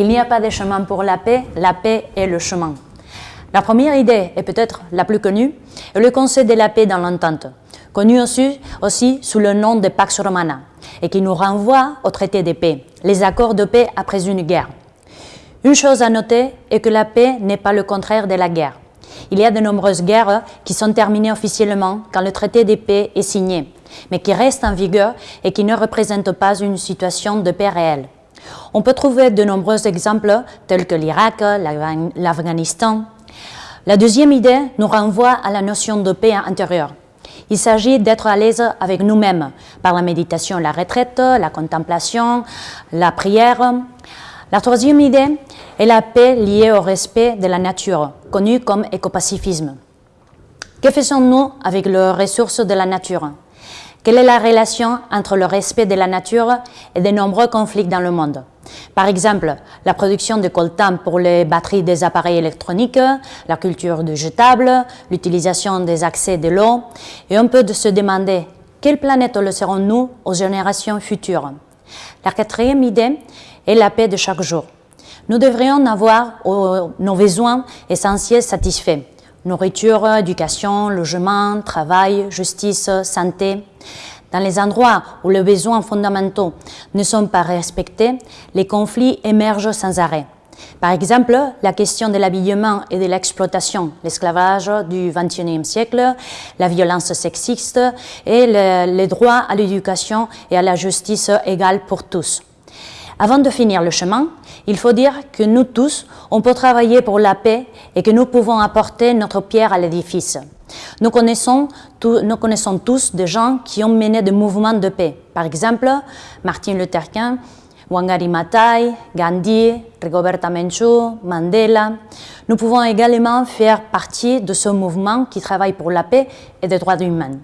Il n'y a pas de chemin pour la paix, la paix est le chemin. La première idée, et peut-être la plus connue, est le Conseil de la paix dans l'entente, connu aussi, aussi sous le nom de Pax Romana, et qui nous renvoie au traité de paix, les accords de paix après une guerre. Une chose à noter est que la paix n'est pas le contraire de la guerre. Il y a de nombreuses guerres qui sont terminées officiellement quand le traité de paix est signé, mais qui restent en vigueur et qui ne représentent pas une situation de paix réelle. On peut trouver de nombreux exemples tels que l'Irak, l'Afghanistan. La deuxième idée nous renvoie à la notion de paix intérieure. Il s'agit d'être à l'aise avec nous-mêmes par la méditation, la retraite, la contemplation, la prière. La troisième idée est la paix liée au respect de la nature, connue comme écopacifisme. Que faisons-nous avec les ressources de la nature? Quelle est la relation entre le respect de la nature et de nombreux conflits dans le monde? Par exemple, la production de coltan pour les batteries des appareils électroniques, la culture du jetable, l'utilisation des accès de l'eau, et on peut se demander quelle planète laisserons-nous aux générations futures? La quatrième idée est la paix de chaque jour. Nous devrions avoir nos besoins essentiels satisfaits nourriture, éducation, logement, travail, justice, santé. Dans les endroits où les besoins fondamentaux ne sont pas respectés, les conflits émergent sans arrêt. Par exemple, la question de l'habillement et de l'exploitation, l'esclavage du XXIe siècle, la violence sexiste et le, les droits à l'éducation et à la justice égale pour tous. Avant de finir le chemin, il faut dire que nous tous, on peut travailler pour la paix et que nous pouvons apporter notre pierre à l'édifice. Nous connaissons, tous des gens qui ont mené des mouvements de paix. Par exemple, Martin Luther King, Wangari Maathai, Gandhi, Rigoberta Menchú, Mandela. Nous pouvons également faire partie de ce mouvement qui travaille pour la paix et les droits humains.